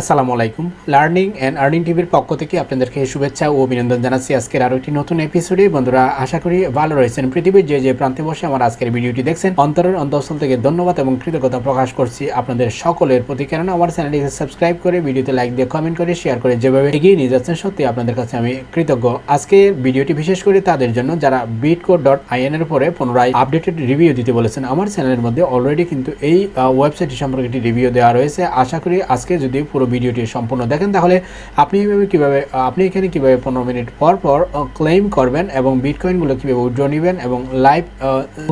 আসসালামু আলাইকুম। Learning and earning টিভির পক্ষ থেকে আপনাদেরকে শুভেচ্ছা ও অভিনন্দন জানাচ্ছি। আজকের আরও একটি নতুন এপিসোডে বন্ধুরা, আশা করি ভালো রয়েছেন পৃথিবীর যে যে প্রান্তে বসে আমার আজকের ভিডিওটি দেখছেন। অন্তরের অন্তঃস্থল থেকে ধন্যবাদ এবং কৃতজ্ঞতা প্রকাশ করছি আপনাদের সকলের প্রতি। কেননা, আমার চ্যানেলটিকে সাবস্ক্রাইব করে, ভিডিওতে লাইক দিয়ে কমেন্ট করে শেয়ার করে যেভাবে এগিয়ে নিয়ে যাচ্ছেন, সত্যি আপনাদের কাছে আমি কৃতজ্ঞ। আজকের ভিডিওটি বিশেষ করে তাদের জন্য যারা বিটকো ডট আইএন এর উপরে পুনরায় আপডেটেড রিভিউ দিতে বলেছেন, আমার চ্যানেলের মধ্যে অলরেডি কিন্তু এই ওয়েবসাইটটি সম্পর্কে একটি রিভিউ দেওয়া রয়েছে। আশা করি আজকে যদি পুরো ভিডিওটি সম্পূর্ণ দেখেন। তাহলে আপনি এইভাবে কীভাবে, আপনি এখানে কীভাবে পনেরো মিনিট পর পর ক্লেম করবেন এবং বিটকয়েনগুলো কীভাবে উইড্রো নেবেন এবং লাইভ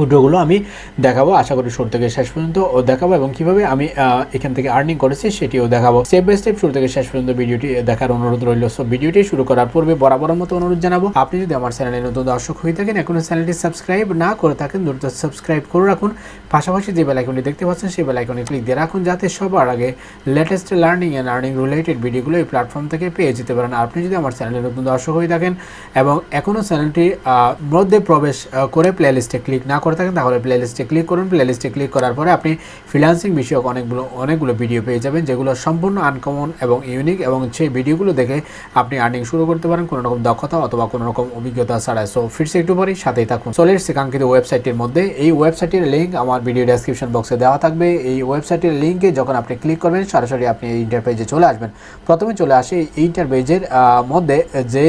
উইড্রোগুলো আমি দেখাবো। আশা করি শুরু থেকে শেষ পর্যন্ত ও দেখাবো এবং কীভাবে আমি এখান থেকে আর্নিং করেছি সেটিও দেখাবো। স্টেপ বাই স্টেপ শুরু থেকে শেষ পর্যন্ত ভিডিওটি দেখার অনুরোধ রইল। সো ভিডিওটি শুরু করার পূর্বে বরাবরের মতো অনুরোধ জানাব, আপনি যদি আমার চ্যানেলে নতুন দর্শক হয়ে থাকেন, এখনও চ্যানেলটি সাবস্ক্রাইব না করে থাকেন, দ্রুত সাবস্ক্রাইব করে রাখুন। পাশাপাশি যে বেলাইকনটি দেখতে পাচ্ছেন, সেই বেলাইকনে ক্লিক দিয়ে রাখুন, যাতে সবার আগে লেটেস্ট লার্নিং আর্নিং রিলেটেড ভিডিওগুলো এই প্ল্যাটফর্ম থেকে পেয়ে যেতে পারেন। আপনি যদি আমার চ্যানেলে নতুন দর্শক হয়ে থাকেন এবং এখনও চ্যানেলটি মধ্যে প্রবেশ করে প্লেলিস্টে ক্লিক না করে থাকেন, তাহলে প্লেলিস্টে ক্লিক করুন। প্লেলিস্টে ক্লিক করার পরে আপনি ফ্রিল্যান্সিং বিষয়ক অনেকগুলো অনেকগুলো ভিডিও পেয়ে যাবেন, যেগুলো সম্পূর্ণ আনকমন এবং ইউনিক এবং সেই ভিডিওগুলো দেখে আপনি আর্নিং শুরু করতে পারেন কোনো রকম দক্ষতা অথবা কোনো রকম অভিজ্ঞতা ছাড়া সো ফিরছে একটু পরেই সাথেই থাকুন। চলে এসেছে কাঙ্ক্ষিত ওয়েবসাইটের মধ্যে। এই ওয়েবসাইটের লিঙ্ক আমার ভিডিও ডেসক্রিপশন বক্সে দেওয়া থাকবে। এই ওয়েবসাইটের লিঙ্কে যখন আপনি ক্লিক করবেন, সরাসরি আপনি এই ইন্টারপেজে চলে আসবেন। প্রথমে চলে আসে এই ইন্টারপেজের মধ্যে যে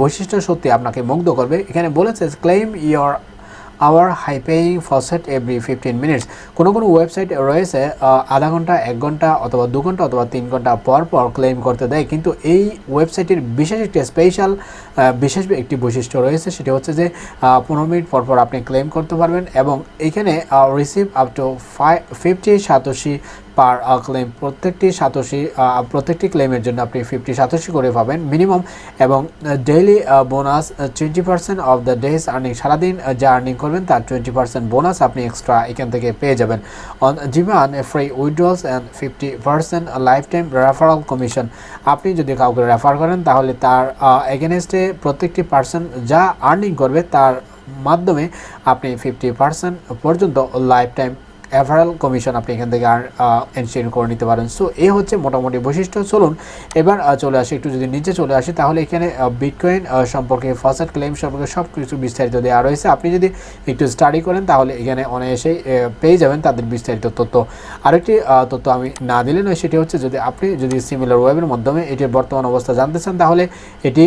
বৈশিষ্ট্য সত্যি আপনাকে মুগ্ধ করবে। এখানে বলেছে claim your hour high paying faucet every fifteen minutes কোনো কোনো ওয়েবসাইট রয়েছে আধা ঘণ্টা, এক ঘণ্টা অথবা দু ঘণ্টা অথবা তিন ঘণ্টা পর পর ক্লেম করতে দেয়। কিন্তু এই ওয়েবসাইটের বিশেষ একটি স্পেশাল বিশেষ একটি বৈশিষ্ট্য রয়েছে, সেটি হচ্ছে যে পনেরো মিনিট পর পর আপনি ক্লেম করতে পারবেন এবং এখানে receive up to five fifty satoshi per claim প্রত্যেকটি সাতোশি প্রত্যেকটি ক্লেমের জন্য আপনি ফিফটি সাতোশি করে পাবেন মিনিমাম এবং daily bonus twenty percent of the day's earning সারাদিন যা আর্নিং করবেন তার টোয়েন্টি পার্সেন্ট বোনাস আপনি এক্সট্রা এখান থেকে পেয়ে যাবেন। অন জিমান free withdrawals and fifty percent lifetime referral commission আপনি যদি কাউকে রেফার করেন, তাহলে তার এগেনস্টে প্রত্যেকটি পার্সন যা আর্নিং করবে, তার মাধ্যমে আপনি ফিফটি পার্সেন্ট পর্যন্ত লাইফ টাইম অ্যাভারাল কমিশন আপনি এখান থেকে আর এনশিওর করে নিতে পারেন। সো এই হচ্ছে মোটামুটি বৈশিষ্ট্য। চলুন, এবার চলে আসি, একটু যদি নিচে চলে আসি, তাহলে এখানে বিটকয়েন সম্পর্কে ফার্স্ট ক্লেম সম্পর্কে সব কিছু বিস্তারিত দেওয়া রয়েছে। আপনি যদি একটু স্টাডি করেন, তাহলে এখানে অনায়াসেই পেয়ে যাবেন তাদের বিস্তারিত তথ্য। আরেকটি তথ্য আমি না দিলে নয়, সেটি হচ্ছে যদি আপনি যদি সিমিলার ওয়েবের মাধ্যমে এটির বর্তমান অবস্থা জানতে চান, তাহলে এটি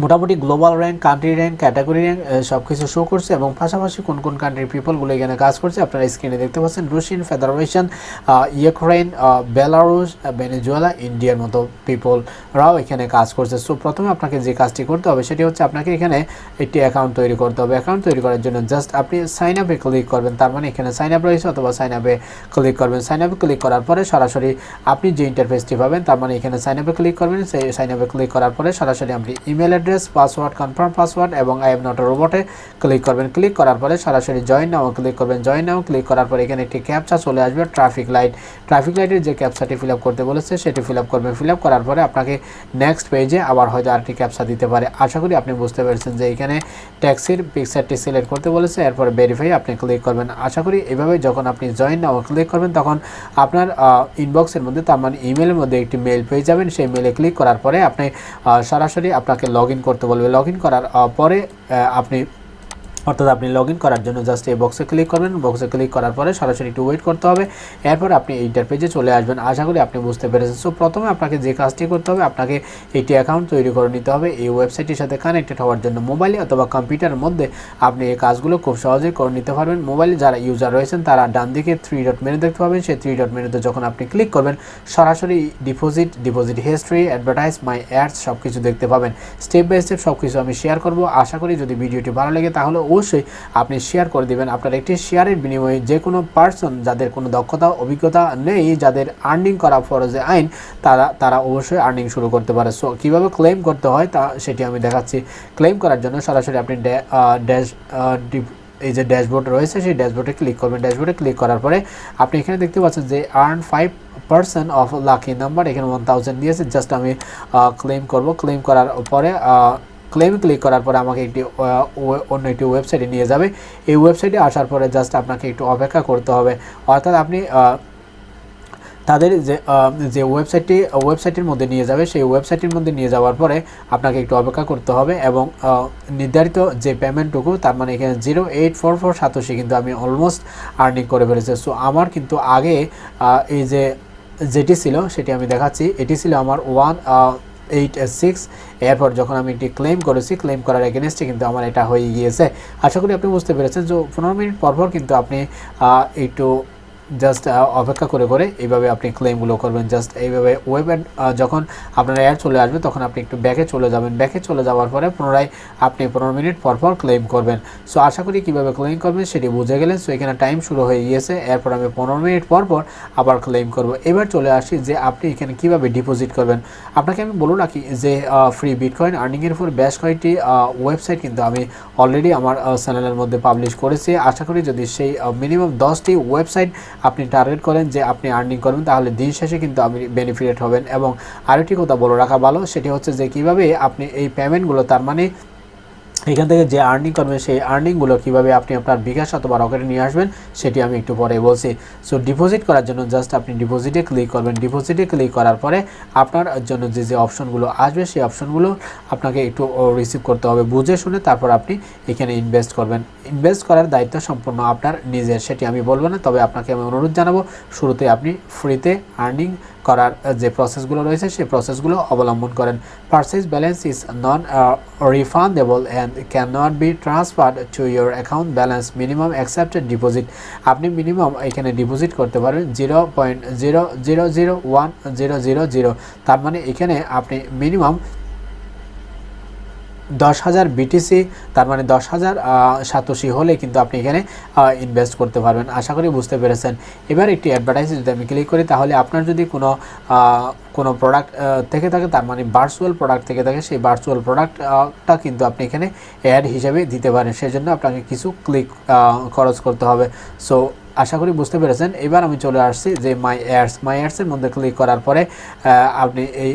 মোটামুটি global rank country rank category rank সব কিছু শো করছে এবং পাশাপাশি কোন কোন কান্ট্রির পিপলগুলো এখানে কাজ করছে আপনারা স্ক্রিনে দেখতে পাচ্ছেন। Russian Federation Ukraine Belarus Venezuela ইন্ডিয়ার মতো পিপলরাও এখানে কাজ করছে। সো প্রথমে আপনাকে যে কাজটি করতে হবে সেটি হচ্ছে আপনাকে এখানে একটি অ্যাকাউন্ট তৈরি করতে হবে। অ্যাকাউন্ট তৈরি করার জন্য জাস্ট আপনি সাইন আপে ক্লিক করবেন। তার মানে এখানে সাইন আপ রয়েছে অথবা সাইন আপে ক্লিক করবেন। সাইন আপে ক্লিক করার পরে সরাসরি আপনি যে ইন্টারফেসটি পাবেন, তার মানে এখানে সাইন আপে ক্লিক করবেন। সেই সাইন আপে ক্লিক করার পরে সরাসরি আপনি email address password confirm password এবং আই এম নট রোবটে ক্লিক করবেন। ক্লিক করার পরে সরাসরি জয়েন নাও ক্লিক করবেন জয়েন নাও। ক্লিক করার পরে এখানে একটি ক্যাপচা চলে আসবে ট্রাফিক লাইট ট্রাফিক লাইটের যে ক্যাপচাটি ফিল করতে বলেছে, সেটি ফিল করবেন ফিল করার পরে আপনাকে নেক্সট পেজে আবার হয়তো আরেকটি ক্যাপচা দিতে পারে। আশা করি আপনি বুঝতে পেরেছেন যে এখানে ট্যাক্সির পিকচারটি সিলেক্ট করতে বলেছে, এরপর ভেরিফাই আপনি ক্লিক করবেন। আশা করি এভাবে যখন আপনি জয়েন নাও ক্লিক করবেন, তখন আপনার ইনবক্সের মধ্যে, তার মানে ইমেলের মধ্যে একটি মেল পেয়ে যাবেন। সেই মেলে ক্লিক করার পরে আপনি সরাসরি আপনাকে লগ করতে বলবে। লগ করার পরে আপনি অর্থাৎ আপনি লগ করার জন্য জাস্ট এই বক্সে ক্লিক করবেন। বক্সে ক্লিক করার পরে সরাসরি একটু ওয়েট করতে হবে। এরপর আপনি এইটার পেজে চলে আসবেন। আশা করি আপনি বুঝতে পেরেছেন। সো প্রথমে আপনাকে যে কাজটি করতে হবে, আপনাকে একটি অ্যাকাউন্ট তৈরি করে নিতে হবে। এই ওয়েবসাইটের সাথে কানেক্টেড হওয়ার জন্য মোবাইলে অথবা কম্পিউটারের মধ্যে আপনি এই কাজগুলো খুব সহজেই করে নিতে পারবেন। মোবাইলে যারা ইউজার রয়েছেন, তারা ডান দিকে থ্রি ডট মেনু দেখতে পাবেন। সেই থ্রি ডট মেনুতে যখন আপনি ক্লিক করবেন, সরাসরি deposit deposit history advertise my ads সব কিছু দেখতে পাবেন। স্টেপ বাই স্টেপ সব কিছু আমি শেয়ার করব। আশা করি যদি ভিডিওটি ভালো লাগে, তাহলে অবশ্যই আপনি শেয়ার করে দিবেন। আপনার একটি শেয়ারের বিনিময়ে যে কোনো পার্সন যাদের কোনো দক্ষতা, অভিজ্ঞতা নেই, যাদের আর্নিং করা ফরজে আইন, তারা তারা অবশ্যই আর্নিং শুরু করতে পারে। সো কীভাবে ক্লেম করতে হয় তা সেটি আমি দেখাচ্ছি। ক্লেম করার জন্য সরাসরি আপনি ড্যাশ এই যে ড্যাশবোর্ড রয়েছে, সেই ড্যাশবোর্ডে ক্লিক করবেন। ড্যাশবোর্ডে ক্লিক করার পরে আপনি এখানে দেখতে পাচ্ছেন যে earn five percent of lucky number এখানে ওয়ান থাউজেন্ড দিয়েছে। জাস্ট আমি ক্লেম করব। ক্লেম করার পরে ক্লেম ক্লিক করার পরে আমাকে একটি অন্য একটি ওয়েবসাইটে নিয়ে যাবে। এই ওয়েবসাইটে আসার পরে জাস্ট আপনাকে একটু অপেক্ষা করতে হবে। অর্থাৎ আপনি তাদের যে যে ওয়েবসাইটটি ওয়েবসাইটের মধ্যে নিয়ে যাবে, সেই ওয়েবসাইটের মধ্যে নিয়ে যাওয়ার পরে আপনাকে একটু অপেক্ষা করতে হবে এবং নির্ধারিত যে পেমেন্টটুকু তার মানে এখানে জিরো এইট ফোর ফোর সাতাশি কিন্তু আমি অলমোস্ট আর্নিং করে ফেলেছি। সো আমার কিন্তু আগে এই যে, যেটি ছিল, সেটি আমি দেখাচ্ছি। এটি ছিল আমার ওয়ান এইট সিক্স। এরপর যখন আমি এটি ক্লেম করেছি ক্লেম করার এগেনস্টে কিন্তু আমার এটা হয়ে গিয়েছে। আশা করি আপনি বুঝতে পেরেছেন যে পনেরো মিনিট পরপর কিন্তু আপনি একটু জাস্ট অপেক্ষা করে করে এইভাবে আপনি ক্লেমগুলো করবেন। জাস্ট এইভাবে ওয়েব যখন আপনার অ্যাড চলে আসবে, তখন আপনি একটু ব্যাকে চলে যাবেন। ব্যাকে চলে যাওয়ার পরে পুনরায় আপনি পনেরো মিনিট পর পর ক্লেম করবেন। সো আশা করি কীভাবে ক্লেম করবেন সেটি বুঝে গেলেন। সো এখানে টাইম শুরু হয়ে গিয়েছে। এরপর আমি পনেরো মিনিট পর পর আবার ক্লেম করব। এবার চলে আসি যে আপনি এখানে কীভাবে ডিপোজিট করবেন। আপনাকে আমি বলে রাখি যে ফ্রি বিটকয়েন আর্নিংয়ের উপর বেশ কয়েকটি ওয়েবসাইট কিন্তু আমি অলরেডি আমার চ্যানেলের মধ্যে পাবলিশ করেছি। আশা করি যদি সেই মিনিমাম দশটি ওয়েবসাইট আপনি টার্গেট করেন যে আপনি আর্নিং করবেন, তাহলে দিন শেষে কিন্তু আপনি বেনিফিটেড হবেন। এবং আরেকটি কথা বলে রাখা ভালো, সেটি হচ্ছে যে কীভাবে আপনি এই পেমেন্টগুলো তার মানে এখান থেকে যে আর্নিং করবেন সেই আর্নিংগুলো কীভাবে আপনি আপনার বিকাশ অথবা রকেটে নিয়ে আসবেন, সেটি আমি একটু পরে বলছি। সো ডিপোজিট করার জন্য জাস্ট আপনি ডিপোজিটে ক্লিক করবেন। ডিপোজিটে ক্লিক করার পরে আপনার জন্য যে যে অপশনগুলো আসবে, সেই অপশনগুলো আপনাকে একটু রিসিভ করতে হবে। বুঝে শুনে তারপর আপনি এখানে ইনভেস্ট করবেন। ইনভেস্ট করার দায়িত্ব সম্পূর্ণ আপনার নিজের, সেটি আমি বলব না, তবে আপনাকে আমি অনুরোধ জানাব, শুরুতে আপনি ফ্রিতে আর্নিং করার যে প্রসেসগুলো রয়েছে, সেই প্রসেসগুলো অবলম্বন করেন। Purchase balance is non refundable and cannot be transferred to your account balance minimum accepted deposit আপনি মিনিমাম এখানে ডিপোজিট করতে পারবেন zero point zero zero zero one zero zero zero তার মানে এখানে আপনি মিনিমাম দশ হাজার বিটিসি তার মানে দশ হাজার সাতোশি হলে কিন্তু আপনি এখানে ইনভেস্ট করতে পারবেন। আশা করি বুঝতে পেরেছেন। এবার একটি অ্যাডভার্টাইজ যদি আমি ক্লিক করি, তাহলে আপনার যদি কোনো কোনো প্রোডাক্ট থেকে থাকে, তার মানে ভার্চুয়াল প্রোডাক্ট থেকে থাকে, সেই ভার্চুয়াল প্রোডাক্টটা কিন্তু আপনি এখানে অ্যাড হিসেবে দিতে পারেন। সেজন্য আপনাকে কিছু ক্লিক খরচ করতে হবে। সো আশা করি বুঝতে পেরেছেন। এবার আমি চলে আসছি যে মাই অ্যাডস মাই অ্যাডসের মধ্যে ক্লিক করার পরে আপনি এই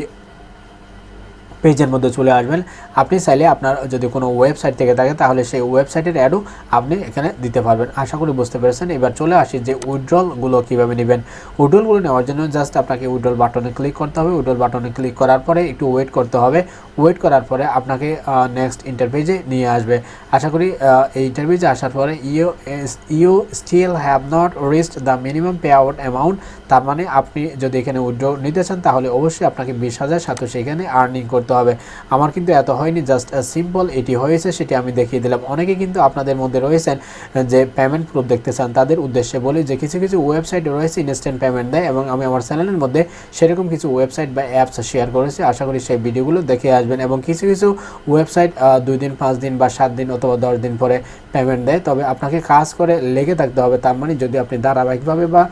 পেজের মধ্যে চলে আসবেন। আপনি চাইলে আপনার যদি কোনো ওয়েবসাইট থেকে থাকে, তাহলে সেই ওয়েবসাইটের অ্যাডও আপনি এখানে দিতে পারবেন। আশা করি বুঝতে পেরেছেন। এবার চলে আসি যে উইড্রলগুলো কীভাবে নেবেন। উইড্রলগুলো নেওয়ার জন্য জাস্ট আপনাকে উইড্রল বাটনে ক্লিক করতে হবে। উইড্রল বাটনে ক্লিক করার পরে একটু ওয়েট করতে হবে। ওয়েট করার পরে আপনাকে নেক্সট ইন্টারভিউজে নিয়ে আসবে। আশা করি এই ইন্টারভিউজে আসার পরে you you still have not reached the minimum payout amount তার মানে আপনি যদি এখানে উইড্র নিতে চান, তাহলে অবশ্যই আপনাকে বিশ হাজার সাতশো এখানে আর্নিং করতে হবে। আমার কিন্তু এত হয়নি জাস্ট সিম্পল এটি হয়েছে, সেটি আমি দেখিয়ে দিলাম। অনেকে কিন্তু আপনাদের মধ্যে রয়েছেন, যে পেমেন্ট প্রুফ দেখতে চান, তাদের উদ্দেশ্যে বলি যে কিছু কিছু ওয়েবসাইট রয়েছে ইনস্ট্যান্ট পেমেন্ট দেয় এবং আমি আমার চ্যানেলের মধ্যে সেরকম কিছু ওয়েবসাইট বা অ্যাপস শেয়ার করেছি। আশা করি সেই ভিডিওগুলো দেখে আসবেন এবং কিছু কিছু ওয়েবসাইট দুই দিন, পাঁচ দিন বা সাত দিন অথবা দশ দিন পরে পেমেন্ট দেয়। তবে আপনাকে কাজ করে লেগে থাকতে হবে, তার মানে যদি আপনি ধারাবাহিকভাবে বা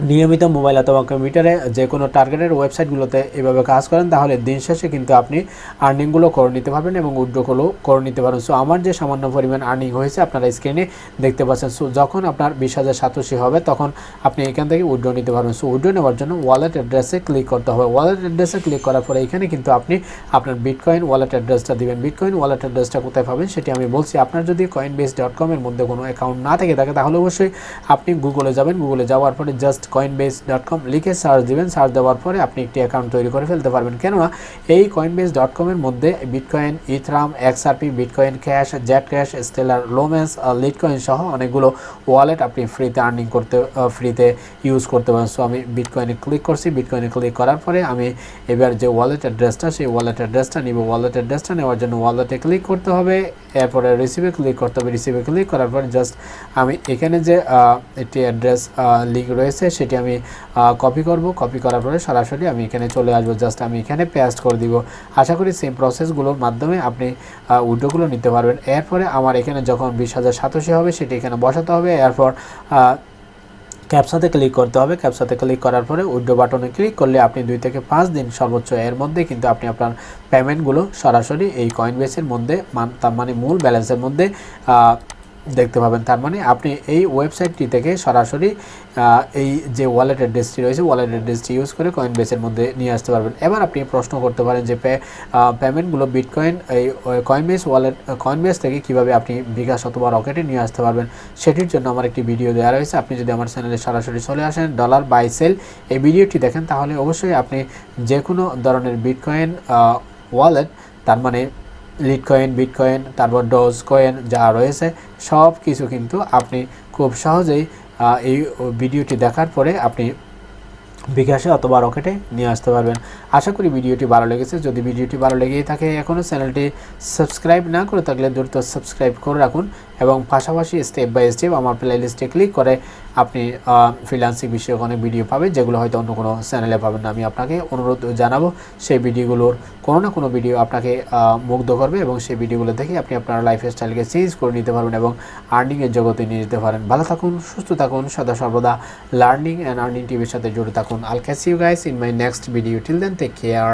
নিয়মিত মোবাইল অথবা কম্পিউটারে যে কোনো টার্গেটের ওয়েবসাইটগুলোতে এভাবে কাজ করেন, তাহলে দিন শেষে কিন্তু আপনি আর্নিংগুলো করে নিতে পারবেন এবং উইড্রোগুলো করে নিতে পারবেন। সো আমার যে সামান্য পরিমাণ আর্নিং হয়েছে আপনারা স্ক্রিনে দেখতে পাচ্ছেন। সো যখন আপনার বিশ হাজার হবে, তখন আপনি এখান থেকে উইড্রো নিতে পারবেন। সো উইড্রো নেওয়ার জন্য ওয়ালেট অ্যাড্রেসে ক্লিক করতে হবে। ওয়ালেট অ্যাড্রেসে ক্লিক করার পরে এখানে কিন্তু আপনি আপনার বিটকয়েন ওয়ালেট অ্যাড্রেসটা দিবেন। বিটকয়েন ওয়ালেট অ্যাড্রেসটা কোথায় পাবেন সেটি আমি বলছি। আপনার যদি কয়েন বেস ডট কমের মধ্যে কোনো অ্যাকাউন্ট না থেকে থাকে, তাহলে অবশ্যই আপনি গুগলে যাবেন। গুগলে যাওয়ার পরে just Coinbase dot com লিখে সার্চ দিবেন। সার্চ দেওয়ার পরে আপনি একটি অ্যাকাউন্ট তৈরি করে ফেলতে পারবেন। কেননা এই কয়েন বেস ডট কমের মধ্যে Bitcoin Ethereum XRP Bitcoin cash Zcash Stellar Lumens Litecoin সহ অনেকগুলো ওয়ালেট আপনি ফ্রিতে আর্নিং করতে ফ্রিতে ইউজ করতে পারেন। সো আমি বিটকয়েনে ক্লিক করছি। বিটকয়েনে ক্লিক করার পরে আমি এবার যে ওয়ালেট অ্যাড্রেসটা সেই ওয়ালেট অ্যাড্রেসটা নিব। ওয়ালেট অ্যাড্রেসটা নেওয়ার জন্য ওয়ালেটে ক্লিক করতে হবে। এরপরে রিসিভে ক্লিক করতে হবে। রিসিভে ক্লিক করার পরে জাস্ট আমি এখানে যে একটি অ্যাড্রেস লিঙ্ক রয়েছে সেটি আমি কপি করব। কপি করার পরে সরাসরি আমি এখানে চলে আসব। জাস্ট আমি এখানে পেস্ট করে দিব। আশা করি সেম প্রসেসগুলোর মাধ্যমে আপনি উইডোগুলো নিতে পারবেন। এরপরে আমার এখানে যখন বিশ হাজার সাতাশি হবে সেটি এখানে বসাতে হবে। এরপর ক্যাপসাতে ক্লিক করতে হবে। ক্যাপসাতে ক্লিক করার পরে উইড্রো বাটনে ক্লিক করলে আপনি দুই থেকে পাঁচ দিন সর্বোচ্চ এর মধ্যে কিন্তু আপনি আপনার পেমেন্টগুলো সরাসরি এই কয়েন বেসের মধ্যে মান মানে মূল ব্যালেন্সের মধ্যে দেখতে পাবেন। তার মানে আপনি এই ওয়েবসাইটটি থেকে সরাসরি এই যে ওয়ালেট অ্যাড্রেসটি রয়েছে ওয়ালেট অ্যাড্রেসটি ইউজ করে কয়েন বেসের মধ্যে নিয়ে আসতে পারবেন। এবার আপনি প্রশ্ন করতে পারেন যে পেমেন্টগুলো বিটকয়েন এই Coinbase wallet Coinbase থেকে কীভাবে আপনি বিকাশ অথবা রকেটে নিয়ে আসতে পারবেন, সেটির জন্য আমার একটি ভিডিও দেওয়া রয়েছে। আপনি যদি আমার চ্যানেলে সরাসরি চলে আসেন ডলার বাই সেল এই ভিডিওটি দেখেন, তাহলে অবশ্যই আপনি যে কোনো ধরনের বিটকয়েন ওয়ালেট তার মানে লিড কয়েন বিটকয়েন তারপর ডোজ কয়েন যা রয়েছে, সব কিছু কিন্তু আপনি খুব সহজেই এই ভিডিওটি দেখার পরে আপনি বিকাশে অথবা রকেটে নিয়ে আসতে পারবেন। আশা করি ভিডিওটি ভালো লেগেছে। যদি ভিডিওটি ভালো লেগেই থাকে এখনও চ্যানেলটি সাবস্ক্রাইব না করে থাকলে দ্রুত সাবস্ক্রাইব করে রাখুন এবং পাশাপাশি স্টেপ বাই স্টেপ আমার প্লেলিস্টে ক্লিক করে আপনি ফ্রিলান্সিং বিষয়ক অনেক ভিডিও পাবেন, যেগুলো হয়তো অন্য কোনো চ্যানেলে পাবেন না। আমি আপনাকে অনুরোধ জানাব, সেই ভিডিওগুলোর কোনো না কোনো ভিডিও আপনাকে মুগ্ধ করবে এবং সেই ভিডিওগুলো দেখে আপনি আপনার লাইফ স্টাইলকে চেঞ্জ করে নিতে পারবেন এবং আর্নিংয়ের জগতে নিয়ে যেতে পারেন। ভালো থাকুন, সুস্থ থাকুন, সদা সর্বদা লার্নিং অ্যান্ড আর্নিং টিভির সাথে জুড়ে থাকুন। I'll catch you guys in my next video till then take care